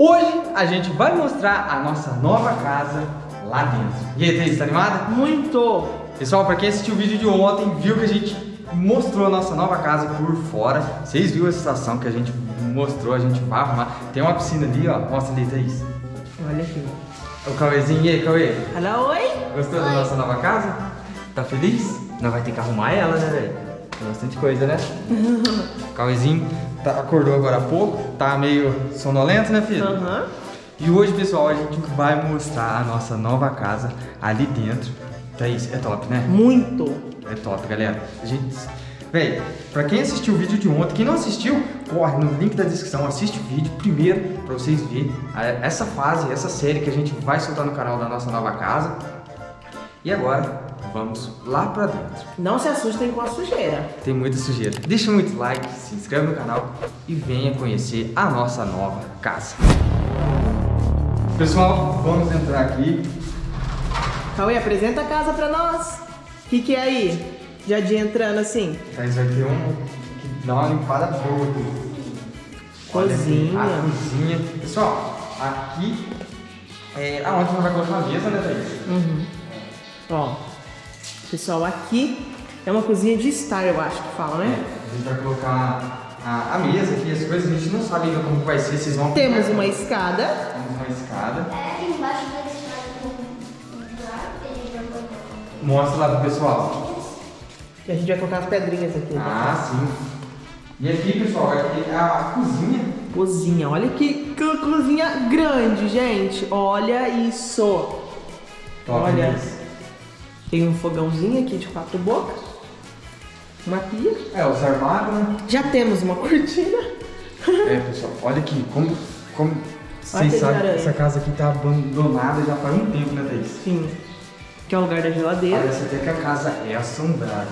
Hoje a gente vai mostrar a nossa nova casa lá dentro. E aí, Thaís, tá animada? Muito! Pessoal, pra quem assistiu o vídeo de ontem, viu que a gente mostrou a nossa nova casa por fora. Vocês viram a situação que a gente mostrou, a gente vai arrumar. Tem uma piscina ali, ó. Mostra ali, Thaís. Olha aqui. O Cauêzinho, e aí, Cauê? Alô, oi? Gostou da nossa nova casa? Tá feliz? Não vai ter que arrumar ela, né, velho? Tem bastante coisa, né? Cauêzinho tá, acordou agora há pouco, tá meio sonolento, né, filho? Aham. E hoje, pessoal, a gente vai mostrar a nossa nova casa ali dentro. Thaís, é top, né? Muito! É top, galera. A gente... Véi, pra quem assistiu o vídeo de ontem, quem não assistiu, corre no link da descrição, assiste o vídeo primeiro pra vocês verem essa fase, essa série que a gente vai soltar no canal da nossa nova casa. E agora, vamos lá pra dentro. Não se assustem com a sujeira. Tem muita sujeira. Deixa muito like, se inscreve no canal e venha conhecer a nossa nova casa. Pessoal, vamos entrar aqui. Cauê, apresenta a casa pra nós. O que, que é aí? Já de entrando assim. Thaís vai ter um que dá uma limpada boa aqui. Olha Cozinha. A cozinha. Pessoal, aqui é aonde nós vai colocar a mesa, né, Thaís? Uhum. Ó, pessoal, aqui é uma cozinha de estar, eu acho que fala, É, né? a gente vai colocar a, a mesa aqui, as coisas, a gente não sabe ainda como vai ser, vocês vão Temos uma escada. Temos uma escada. É, embaixo da escada tem um buraco que a gente vai colocar. Mostra lá pro pessoal. Que a gente vai colocar as pedrinhas aqui. Ah, sim. E aqui, pessoal, aqui é a cozinha. Cozinha, olha que, que cozinha grande, gente. Olha isso. Top, Olha. né? Tem um fogãozinho aqui de quatro bocas. Uma pia. É, os armários, né? Já temos uma cortina. É, pessoal, olha aqui, como, como vocês sabem, aranha. essa casa aqui tá abandonada já faz um tempo, né, Thaís? Sim. Que é o lugar da geladeira. Parece até que a casa é assombrada.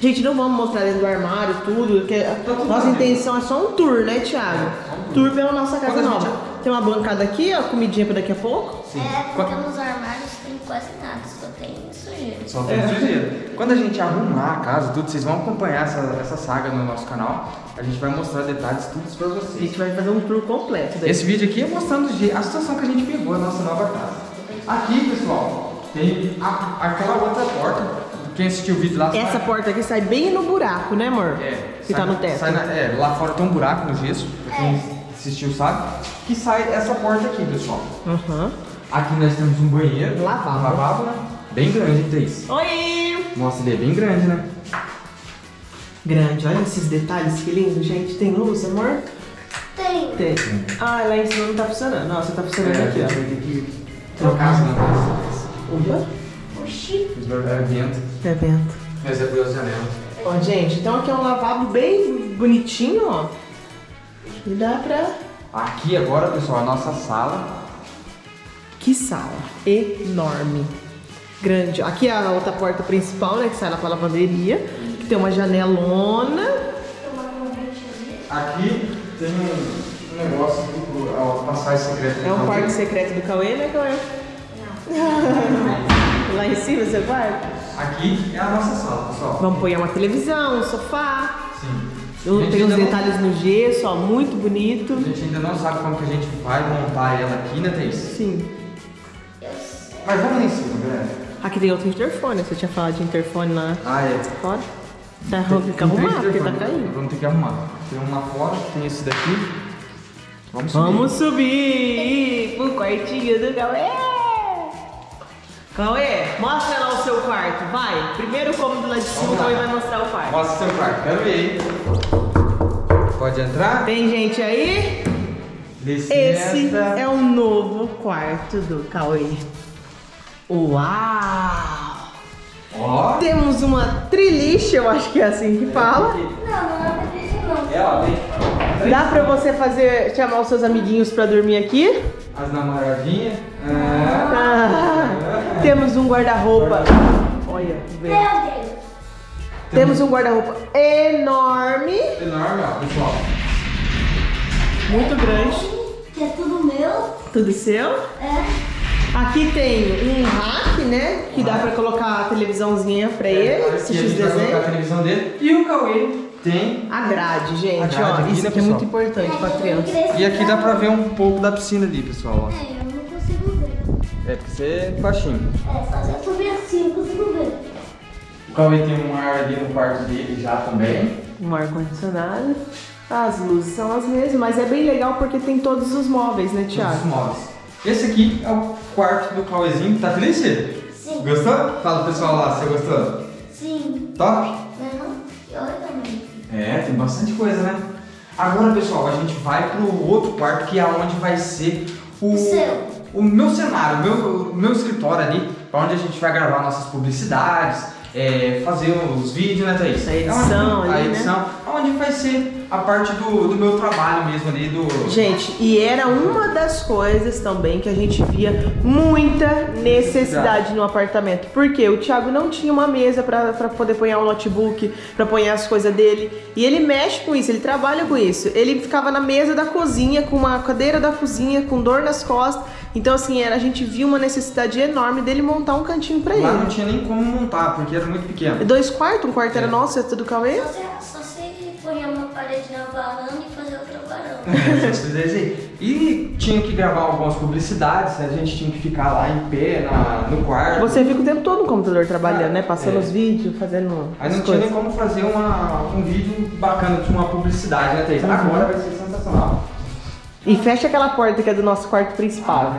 Gente, não vamos mostrar dentro do armário tudo, porque a tudo nossa intenção é só um tour, né, Thiago? É, um tour. tour pela nossa casa Quando nova. Tem uma bancada aqui, ó, comidinha pra daqui a pouco. Sim. É, porque nos armários tem quase nada, só tem sujeira. Só tem sujeira. Quando a gente arrumar a casa, tudo, vocês vão acompanhar essa, essa saga no nosso canal. A gente vai mostrar detalhes, tudo isso pra A vocês. gente vai fazer um tour completo daí. Esse vídeo aqui é mostrando a situação que a gente pegou na nossa nova casa. Aqui, pessoal, tem a- aquela outra porta. Quem assistiu o vídeo lá Essa sabe. porta aqui sai bem no buraco, né, amor? É, Que sai- tá no teto. sai na- é, lá fora tem um buraco no gesso, quem assistiu sabe. Que sai essa porta aqui, pessoal. Aham. Aqui nós temos um banheiro. Lavabo. Um lavabo, né? Bem grande, hein, Thaís? Oi! Nossa, ele é bem grande, né? Grande, olha esses detalhes, que lindo, gente. Tem luz, amor? Tem. Tem. Ah, lá em cima não tá funcionando. Nossa, tá funcionando É, aqui, ó. ter que trocar as lâmpadas. Opa. Oxi. É vento. É vento. Mas é pelas janelas. Ó, gente, então aqui é um lavabo bem bonitinho, ó. E dá pra... Aqui agora, pessoal, a nossa sala. Que sala enorme. Grande. Aqui é a outra porta principal, né? Que sai lá pra lavanderia. Que tem uma janelona. Aqui tem um, negócio pro a passagem secreta. É um Então, quarto secreto do Cauê, né, Cauê? Lá em cima, seu quarto. Aqui é a nossa sala, pessoal. Vamos pôr uma televisão, um sofá. Sim. Eu- Tem uns ainda não- detalhes no gesso, ó, muito bonito. A gente ainda não sabe como que a gente vai montar ela aqui, né, Thaís? Sim. Mas vamos lá em cima, galera. Aqui tem outro interfone, você tinha falado de interfone lá Ah, é. fora. Tá Tem- tem que arrumar, porque tá caindo. Vamos ter que arrumar. Tem um lá fora, tem esse daqui. Vamos subir. Vamos subir pro quartinho do Cauê. Cauê, mostra lá o seu quarto, vai. Primeiro cômodo lá de cima, o. Cauê vai mostrar o quarto. Mostra seu quarto, quero ver, hein? Pode entrar? Tem gente aí? Licença. Esse é o novo quarto do Cauê. Uau! Ó. Temos uma triliche, eu acho que é assim que fala. Não, não é Patrícia, não. É, ó, tem Dá pra você fazer, chamar os seus amiguinhos pra dormir aqui? as namoradinhas. Ah. Ah, temos um guarda-roupa. Olha. Meu Deus. Temos um guarda-roupa enorme, Enorme, ó, pessoal. muito grande. Que é tudo meu. Tudo seu. É. Aqui tem um rack, né? Que dá pra colocar a televisãozinha pra ele, Aqui a assistir os colocar a desenhos. televisão dele. E o Cauê tem. A grade, gente, A grade ó. aqui, Isso né, aqui é pessoal? muito importante pra criança. E aqui dá pra ver um pouco da piscina ali, pessoal. ó. É, eu. É, porque você é baixinho. É, só se eu subir assim eu consigo ver. O Cauê tem um ar ali no quarto dele já também. Um ar-condicionado. As luzes são as mesmas, mas é bem legal porque tem todos os móveis, né, Todos os Thiago? móveis. Esse aqui é o quarto do Cauêzinho. Tá feliz? Sim. Gostou? Fala pro pessoal lá, você gostou? Sim. Top? Não, e olha também. É, tem bastante coisa, né? Agora, pessoal, a gente vai pro outro quarto que é onde vai ser o, O seu. O meu cenário, o meu, o meu escritório ali, pra onde a gente vai gravar nossas publicidades, é, fazer os vídeos, né, Thaís? A edição É onde- ali, A né? edição, onde vai ser a parte do, do meu trabalho mesmo ali, do... Gente, e era uma das coisas também que a gente via muita necessidade no apartamento. Porque o Thiago não tinha uma mesa pra pra poder pôr um notebook, pra pôr as coisas dele. E ele mexe com isso, ele trabalha com isso. Ele ficava na mesa da cozinha, com uma cadeira da cozinha, com dor nas costas. Então, assim, era, a gente viu uma necessidade enorme dele montar um cantinho pra Lá não ele. tinha nem como montar, porque era muito pequeno. Dois quartos, um quarto era nosso, outro do Cauê. Só se, só se pôr uma parede na varanda e fazer outra varanda. Essas coisas aí. E tinha que gravar algumas publicidades, a gente tinha que ficar lá em pé na, no quarto. Você fica o tempo todo no computador trabalhando, né? Passando É. os vídeos, fazendo Aí as não tinha nem como fazer uma, um vídeo bacana de uma publicidade, né, Thaís? Uhum. Agora vai ser sensacional. E fecha aquela porta que é do nosso quarto principal.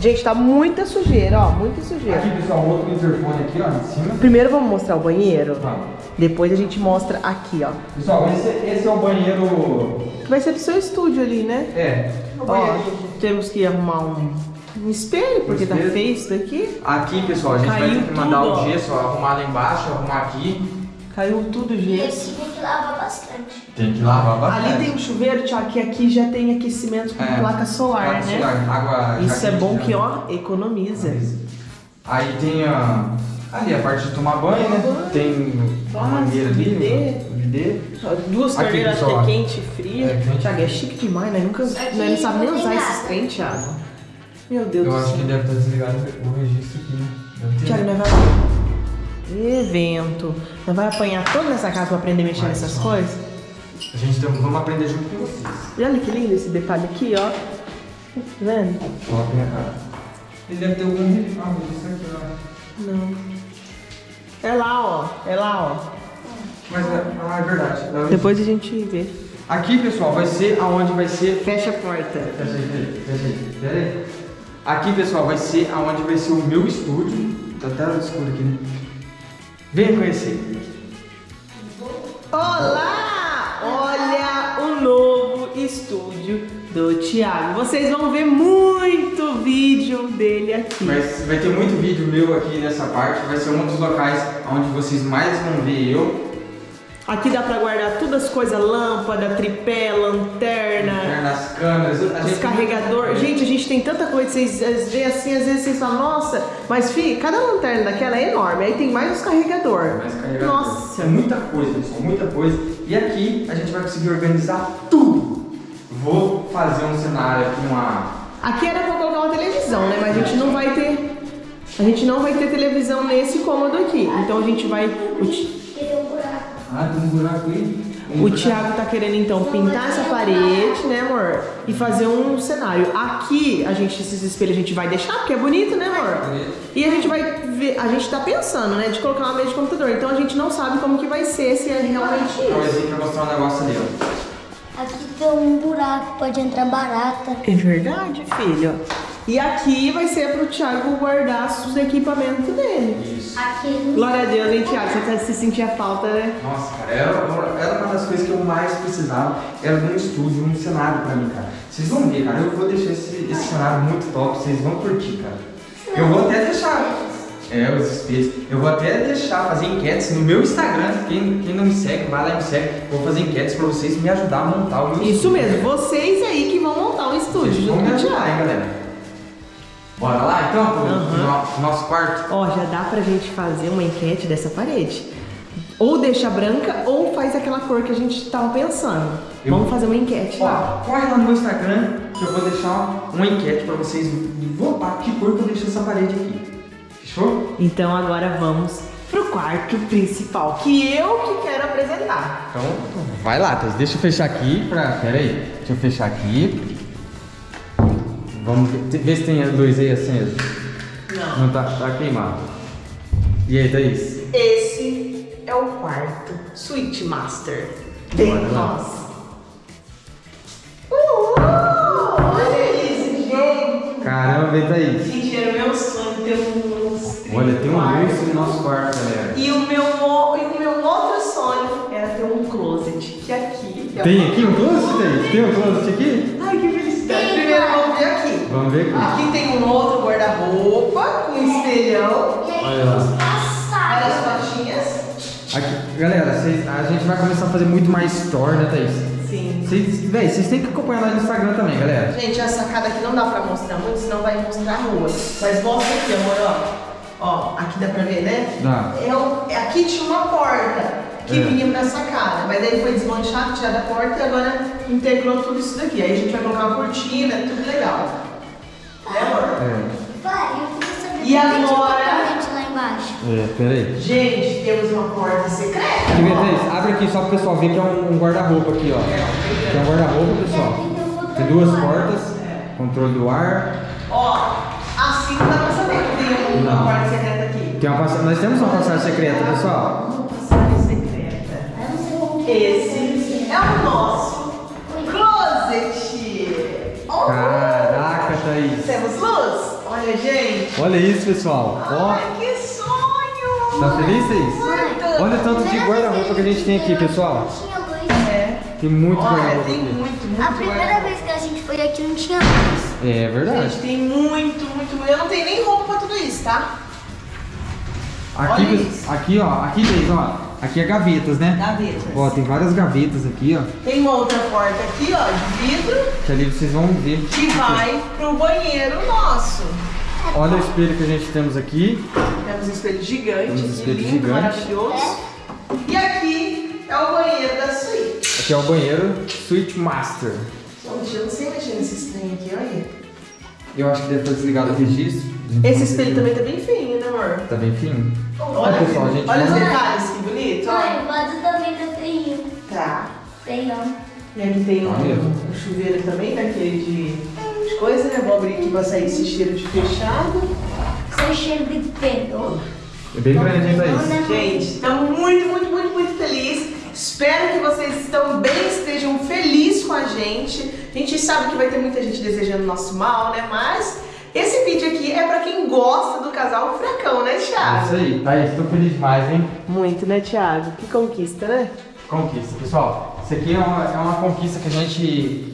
Gente, tá muita sujeira, ó, muita sujeira. Aqui, pessoal, outro interfone aqui, ó, em cima. Primeiro vamos mostrar o banheiro, Vamos. depois a gente mostra aqui, ó. Pessoal, esse, esse é o banheiro... Que vai ser do seu estúdio ali, né? É, o Ó, banheiro. temos que arrumar um, um espelho, porque tá espelho. feio isso daqui. Aqui, pessoal, a gente vai Caiu ter que mandar tudo, o gesso, ó, arrumar lá embaixo, arrumar aqui. Caiu tudo E gesso. esse tem que lavar bastante. Tem que lavar bastante. Ali tem um chuveiro, Thiago, que aqui já tem aquecimento com É, placa solar, placa né? solar, água Isso é bom que, né? ó, economiza. Aí tem a, ali a parte de tomar banho, né? Banho. Tem a Nossa, mangueira ali, bidê. o bidê. Ó, Duas torneiras, acho é quente e fria. É, quente. Thiago, é chique demais, né? Nunca, Aqui né? não sabe nem usar esses trem, Thiago. Meu Deus Eu do acho céu. que deve estar desligado o registro aqui, né? Deve ter. Thiago, Evento. Nós vai apanhar toda essa casa pra aprender a mexer Vai, nessas coisas? A gente tem, vamos aprender junto com vocês. E olha que lindo esse detalhe aqui, ó. Tá vendo? Coloca minha cara. Ele deve ter algum. Ah, registro aqui, ó. Não. É lá, ó. É lá, ó. Mas é, ah, é verdade. É Depois a gente vê. Aqui, pessoal, vai ser aonde vai ser. Fecha a porta. Pera aí, pera aí, pera aí, pera aí. Aqui, pessoal, vai ser aonde vai ser o meu estúdio. Tá até escuro aqui, né? Venha conhecer. Olá! Olha o novo estúdio do Thiago. Vocês vão ver muito vídeo dele aqui. Mas vai ter muito vídeo meu aqui nessa parte. Vai ser um dos locais onde vocês mais vão ver eu. Aqui dá pra guardar todas as coisas, lâmpada, tripé, lanterna, Nas câmeras. a os gente- carregador. Gente, a gente tem tanta coisa, vocês veem assim, às vezes vocês falam, nossa, mas fi, cada lanterna daquela é enorme. Aí tem mais os carregador. Mais carregador. Nossa. É muita coisa, pessoal, muita coisa. E aqui a gente vai conseguir organizar tudo. Vou fazer um cenário aqui, uma. Aqui era pra colocar uma televisão, né? Mas a gente não vai ter. A gente não vai ter televisão nesse cômodo aqui. Então a gente vai. Ah, tem um buraco aí. Um o buraco. Thiago tá querendo então pintar essa parede, né, amor? E fazer um cenário. Aqui, a gente, esses espelhos a gente vai deixar, porque é bonito, né, amor? E a gente vai ver, a gente tá pensando, né, de colocar uma mesa de computador. Então a gente não sabe como que vai ser, se é realmente isso. Talvez pra mostrar um negócio ali, ó. Aqui tem um buraco, pode entrar barata. É verdade, filho. E aqui vai ser pro Thiago guardar os equipamentos dele. Isso. Aqui Glória a Deus, hein, Thiago? Você tá- se sentia falta, né? Nossa, cara, era, era uma das coisas que eu mais precisava, era de um estúdio, um cenário pra mim, cara. Vocês vão ver, cara, eu vou deixar esse, esse cenário muito top, vocês vão curtir, cara. Eu vou até deixar, é, os espelhos, eu vou até deixar fazer enquetes no meu Instagram, quem, quem não me segue, vai lá e me segue, vou fazer enquetes pra vocês me ajudar a montar o meu Isso estúdio, mesmo, cara. vocês aí que vão montar um estúdio Vocês vão junto me com o ajudar, hein, galera. Bora lá, então, pro, no- nosso quarto? Ó, já dá pra gente fazer uma enquete dessa parede. Ou deixa branca ou faz aquela cor que a gente tava pensando. Eu- Vamos fazer uma enquete lá. Ó, corre lá no meu Instagram que eu vou deixar uma enquete pra vocês votar que cor que eu deixo essa parede aqui. Fechou? Então agora vamos pro quarto principal, que eu que quero apresentar. Então, vai lá, Thaís. Deixa eu fechar aqui pra... Pera aí. Deixa eu fechar aqui. Vamos ver, ver se tem a luz aí acesa. Não. Não tá, tá queimado. E aí, Thaís? Esse é o quarto Switch Master. Bem Bora lá. nossa. Uh, olha isso, gente. Caramba, hein, Thaís? Gente, era meu sonho ter um lustre Olha, tem um lustre no nosso quarto, galera. E o meu, e o meu outro sonho era ter um closet, que aqui... eu- Tem aqui um closet, Thaís? Tem um closet aqui? Ver aqui. Aqui tem um outro guarda-roupa com espelhão. E aí Olha lá. os Olha as fotinhas. Aqui, galera, vocês- a gente vai começar a fazer muito mais store, né, Thaís? Sim. Vocês, véi, vocês têm que acompanhar lá no Instagram também, galera. Gente, a sacada aqui não dá pra mostrar muito, senão vai mostrar a rua. Mas mostra aqui, amor, ó. Ó, aqui dá pra ver, né? Dá. É é- aqui tinha uma porta que É. vinha pra sacada, mas aí foi desmanchado, tirado a porta e agora integrou tudo isso daqui. Aí a gente vai colocar uma cortina, tudo legal. Né? É, Vai, eu queria saber E que agora? corrente lá embaixo. é, peraí. Gente, temos uma porta secreta. Thaís, abre aqui só pro pessoal ver que é um, um guarda-roupa aqui, ó. Que é um guarda-roupa, pessoal. Tem duas portas, controle do ar. Ó, assim não dá pra saber que tem uma Não. porta secreta aqui. Tem uma passagem, nós temos uma passagem secreta, pessoal. Uma passagem secreta. Que é. Esse é o nosso closet. Oh, luz? Olha, gente. Olha isso, pessoal. Ó, Ai, que sonho! tá feliz? Muito. Olha o tanto de guarda-roupa que a gente tem aqui, pessoal. É. Tem muito Olha, guarda-roupa tem aqui. muito, muito A primeira guarda-roupa. vez que a gente foi aqui não tinha luz. É verdade. Gente, tem muito, muito, muito. Eu não tenho nem roupa pra tudo isso, tá? Aqui, olha isso. aqui, ó. Aqui, Thaís, ó. Aqui é gavetas, né? Gavetas. Ó, tem várias gavetas aqui, ó. Tem uma outra porta aqui, ó, de vidro, Que ali vocês vão ver. que vai pro banheiro nosso. Olha o espelho que a gente temos aqui. Temos um espelho gigante, Temos um espelho lindo, gigante. maravilhoso. E aqui é o banheiro da suíte. Aqui é o banheiro Switch Master. Gente, eu não sei mexer nesse trem aqui, olha. Eu acho que deve estar desligado o registro. A Esse espelho também tá bem feinho, né, amor? Tá bem fino? Olha, pessoal, gente, olha os detalhes, que bonito. Olha. o vaso também tá feinho. Tá. Feião. E aqui tem um, um chuveiro também, daquele de, de coisa, né? Vou abrir aqui pra sair esse cheiro de fechado. Sem cheiro de pelo. É bem grande, hein, Thaís? Gente, estamos muito, muito, muito, muito felizes. Espero que vocês também estejam felizes com a gente. A gente sabe que vai ter muita gente desejando nosso mal, né? Mas esse vídeo aqui é pra quem gosta do casal Furacão, né, É isso Thiago? aí. Thaís, tô feliz demais, hein? Muito, né, Thiago? Que conquista, né? Conquista. Pessoal, isso aqui é uma, é uma conquista que a gente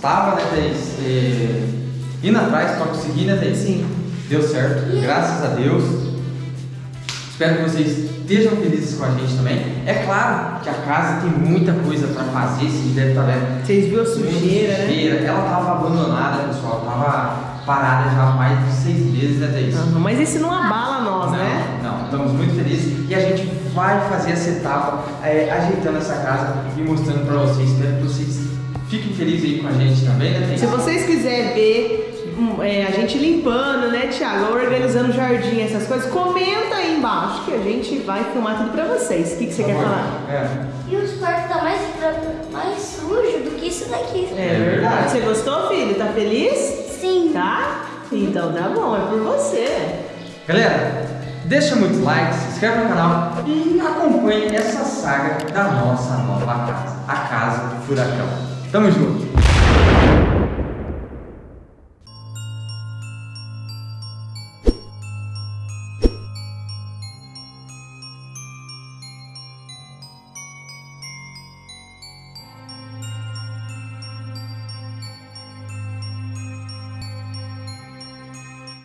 estava, né, Thaís? É, indo atrás pra conseguir, né, Thaís? Sim. Deu certo, graças a Deus. Espero que vocês estejam felizes com a gente também. É claro que a casa tem muita coisa pra fazer, vocês devem estar vendo. Vocês viram a sujeira, né? Sujeira. Ela tava abandonada, pessoal. Tava parada já há mais de seis meses, né, Thaís? Aham, Mas isso não abala nós, não, né? Não, estamos muito felizes e a gente vai fazer essa etapa é, ajeitando essa casa e mostrando pra vocês. Espero que vocês fiquem felizes aí com a gente também, né, Thaís? Se vocês quiserem ver hum, é, a gente limpando, né, Thiago? Organizando o jardim, essas coisas, comenta aí embaixo que a gente vai filmar tudo pra vocês. O que, que você quer falar? É. E os quartos tá mais, mais sujo do que isso daqui. É verdade. Você gostou, filho? Tá feliz? Sim. Tá? Então tá bom, é por você. Galera, deixa muito like, se inscreve no canal e acompanhe essa saga da nossa nova casa, a Casa do Furacão. Tamo junto.